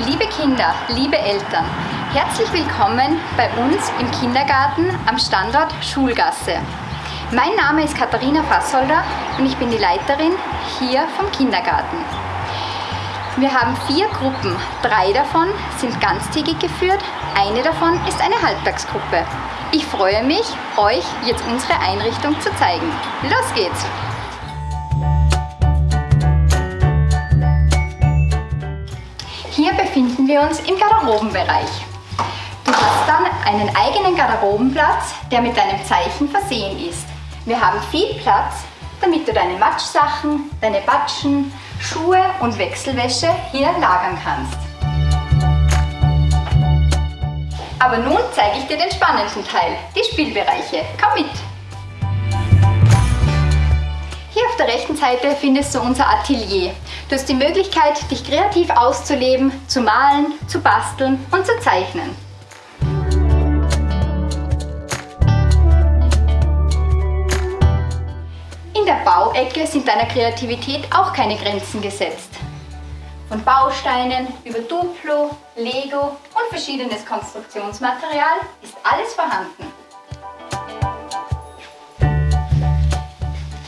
Liebe Kinder, liebe Eltern, herzlich willkommen bei uns im Kindergarten am Standort Schulgasse. Mein Name ist Katharina Fassolder und ich bin die Leiterin hier vom Kindergarten. Wir haben vier Gruppen. Drei davon sind ganztägig geführt, eine davon ist eine Halbtagsgruppe. Ich freue mich, euch jetzt unsere Einrichtung zu zeigen. Los geht's! Befinden wir uns im Garderobenbereich. Du hast dann einen eigenen Garderobenplatz, der mit deinem Zeichen versehen ist. Wir haben viel Platz, damit du deine Matschsachen, deine Batschen, Schuhe und Wechselwäsche hier lagern kannst. Aber nun zeige ich dir den spannenden Teil, die Spielbereiche. Komm mit! Hier auf der rechten Seite findest du unser Atelier. Du hast die Möglichkeit, dich kreativ auszuleben, zu malen, zu basteln und zu zeichnen. In der Bauecke sind deiner Kreativität auch keine Grenzen gesetzt. Von Bausteinen über Duplo, Lego und verschiedenes Konstruktionsmaterial ist alles vorhanden.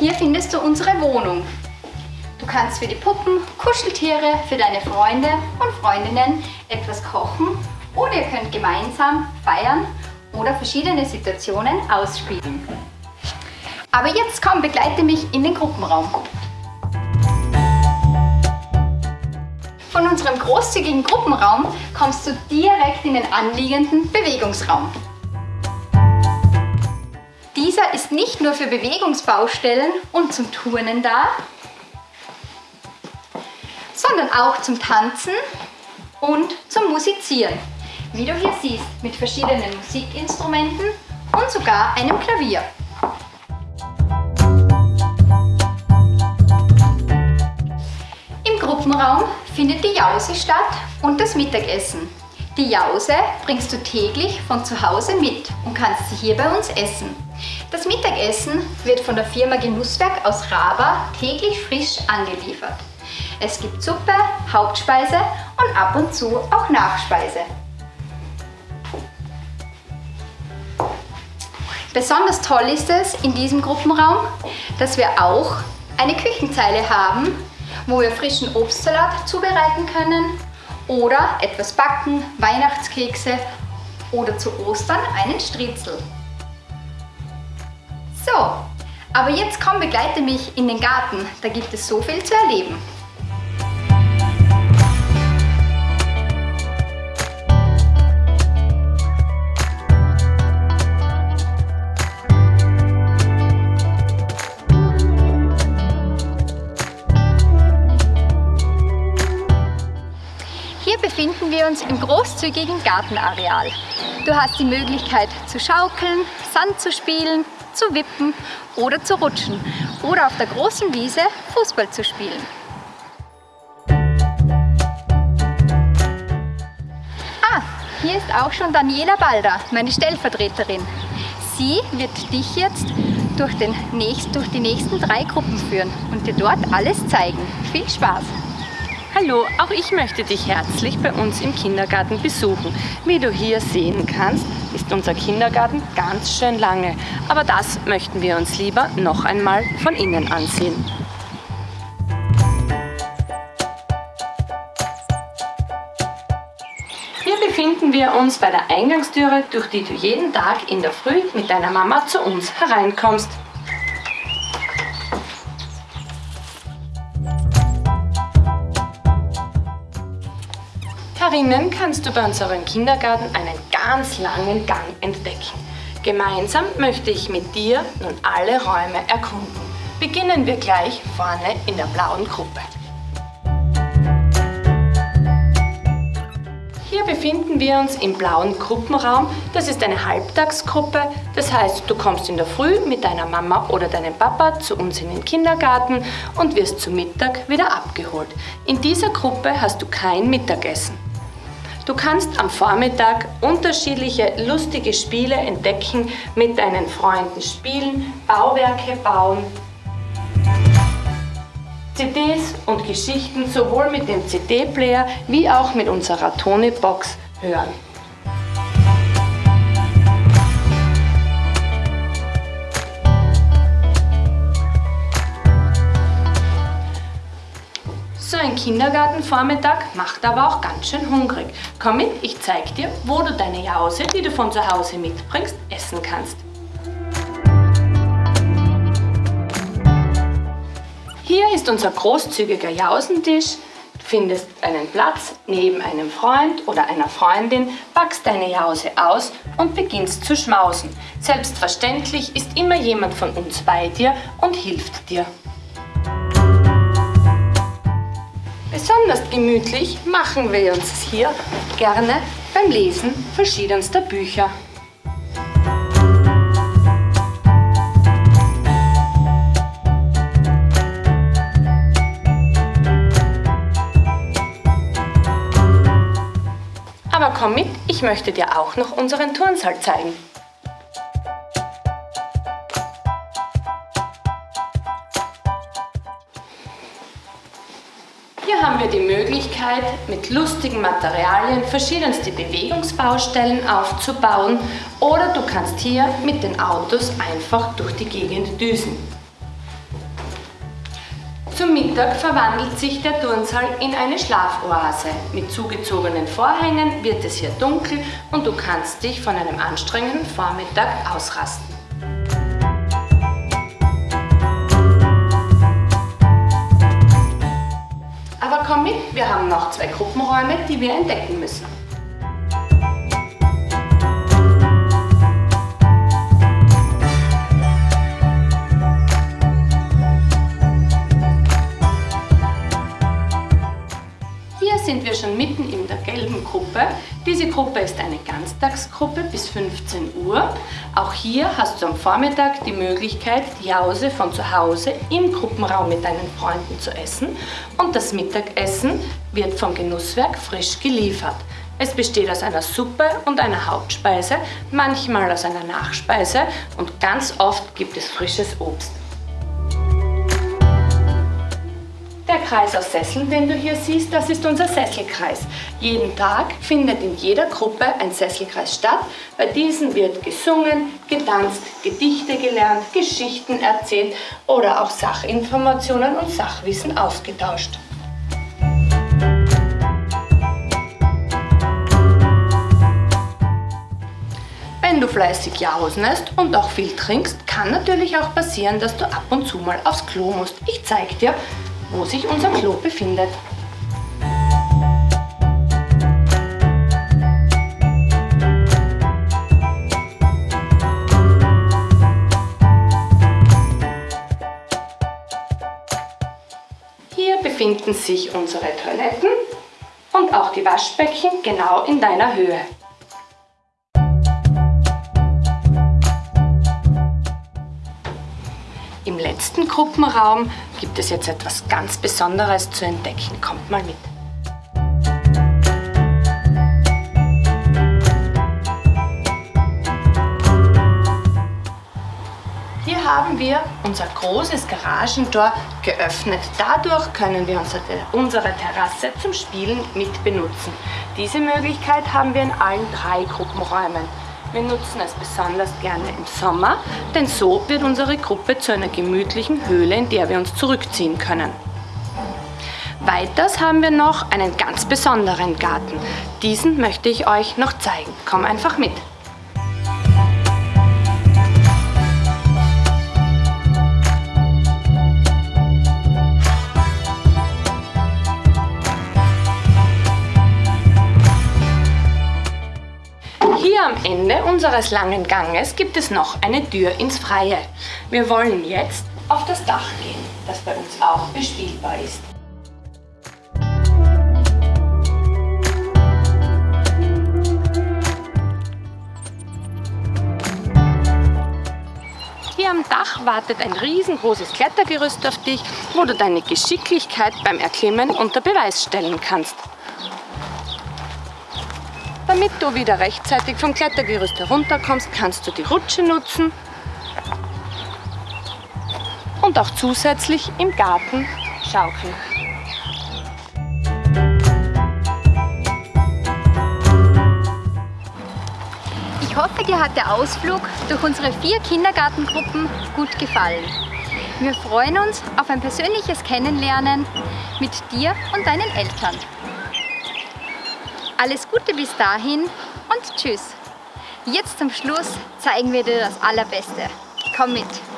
Hier findest du unsere Wohnung. Du kannst für die Puppen, Kuscheltiere, für deine Freunde und Freundinnen etwas kochen oder ihr könnt gemeinsam feiern oder verschiedene Situationen ausspielen. Aber jetzt komm, begleite mich in den Gruppenraum. Von unserem großzügigen Gruppenraum kommst du direkt in den anliegenden Bewegungsraum. Dieser ist nicht nur für Bewegungsbaustellen und zum Turnen da, sondern auch zum Tanzen und zum Musizieren. Wie du hier siehst, mit verschiedenen Musikinstrumenten und sogar einem Klavier. Im Gruppenraum findet die Jause statt und das Mittagessen. Die Jause bringst du täglich von zu Hause mit und kannst sie hier bei uns essen. Das Mittagessen wird von der Firma Genusswerk aus Raba täglich frisch angeliefert. Es gibt Suppe, Hauptspeise und ab und zu auch Nachspeise. Besonders toll ist es in diesem Gruppenraum, dass wir auch eine Küchenzeile haben, wo wir frischen Obstsalat zubereiten können oder etwas backen, Weihnachtskekse oder zu Ostern einen Striezel. So, aber jetzt komm, begleite mich in den Garten, da gibt es so viel zu erleben. Uns im großzügigen Gartenareal. Du hast die Möglichkeit zu schaukeln, Sand zu spielen, zu wippen oder zu rutschen oder auf der großen Wiese Fußball zu spielen. Ah, hier ist auch schon Daniela Balder, meine Stellvertreterin. Sie wird dich jetzt durch, den nächst, durch die nächsten drei Gruppen führen und dir dort alles zeigen. Viel Spaß! Hallo, auch ich möchte dich herzlich bei uns im Kindergarten besuchen. Wie du hier sehen kannst, ist unser Kindergarten ganz schön lange. Aber das möchten wir uns lieber noch einmal von innen ansehen. Hier befinden wir uns bei der Eingangstüre, durch die du jeden Tag in der Früh mit deiner Mama zu uns hereinkommst. Herinnen kannst du bei unserem Kindergarten einen ganz langen Gang entdecken. Gemeinsam möchte ich mit dir nun alle Räume erkunden. Beginnen wir gleich vorne in der blauen Gruppe. Hier befinden wir uns im blauen Gruppenraum. Das ist eine Halbtagsgruppe. Das heißt, du kommst in der Früh mit deiner Mama oder deinem Papa zu uns in den Kindergarten und wirst zu Mittag wieder abgeholt. In dieser Gruppe hast du kein Mittagessen. Du kannst am Vormittag unterschiedliche lustige Spiele entdecken, mit deinen Freunden spielen, Bauwerke bauen. CDs und Geschichten sowohl mit dem CD-Player wie auch mit unserer Tony-Box hören. Kindergartenvormittag macht aber auch ganz schön hungrig. Komm mit, ich zeig dir, wo du deine Jause, die du von zu Hause mitbringst, essen kannst. Hier ist unser großzügiger Jausentisch. Du findest einen Platz neben einem Freund oder einer Freundin, packst deine Jause aus und beginnst zu schmausen. Selbstverständlich ist immer jemand von uns bei dir und hilft dir. Besonders gemütlich machen wir uns hier gerne beim Lesen verschiedenster Bücher. Aber komm mit, ich möchte dir auch noch unseren Turnsaal zeigen. Wir die Möglichkeit, mit lustigen Materialien verschiedenste Bewegungsbaustellen aufzubauen oder du kannst hier mit den Autos einfach durch die Gegend düsen. Zum Mittag verwandelt sich der Turnsaal in eine Schlafoase. Mit zugezogenen Vorhängen wird es hier dunkel und du kannst dich von einem anstrengenden Vormittag ausrasten. Noch zwei Gruppenräume, die wir entdecken müssen. Gruppe. Diese Gruppe ist eine Ganztagsgruppe bis 15 Uhr. Auch hier hast du am Vormittag die Möglichkeit, die Jause von zu Hause im Gruppenraum mit deinen Freunden zu essen. Und das Mittagessen wird vom Genusswerk frisch geliefert. Es besteht aus einer Suppe und einer Hauptspeise, manchmal aus einer Nachspeise und ganz oft gibt es frisches Obst. Kreis aus Sesseln, den du hier siehst, das ist unser Sesselkreis. Jeden Tag findet in jeder Gruppe ein Sesselkreis statt. Bei diesen wird gesungen, getanzt, Gedichte gelernt, Geschichten erzählt oder auch Sachinformationen und Sachwissen ausgetauscht. Wenn du fleißig jausnest und auch viel trinkst, kann natürlich auch passieren, dass du ab und zu mal aufs Klo musst. Ich zeige dir, wo sich unser Klo befindet. Hier befinden sich unsere Toiletten und auch die Waschbecken genau in deiner Höhe. Letzten Gruppenraum gibt es jetzt etwas ganz Besonderes zu entdecken. Kommt mal mit. Hier haben wir unser großes Garagentor geöffnet. Dadurch können wir unsere Terrasse zum Spielen mit benutzen. Diese Möglichkeit haben wir in allen drei Gruppenräumen. Wir nutzen es besonders gerne im Sommer, denn so wird unsere Gruppe zu einer gemütlichen Höhle, in der wir uns zurückziehen können. Weiters haben wir noch einen ganz besonderen Garten. Diesen möchte ich euch noch zeigen. Komm einfach mit. Unseres langen Ganges gibt es noch eine Tür ins Freie. Wir wollen jetzt auf das Dach gehen, das bei uns auch bespielbar ist. Hier am Dach wartet ein riesengroßes Klettergerüst auf dich, wo du deine Geschicklichkeit beim Erklimmen unter Beweis stellen kannst. Damit du wieder rechtzeitig vom Klettergerüst herunterkommst, kannst du die Rutsche nutzen und auch zusätzlich im Garten schaukeln. Ich hoffe, dir hat der Ausflug durch unsere vier Kindergartengruppen gut gefallen. Wir freuen uns auf ein persönliches Kennenlernen mit dir und deinen Eltern. Alles Gute bis dahin und tschüss. Jetzt zum Schluss zeigen wir dir das Allerbeste. Komm mit!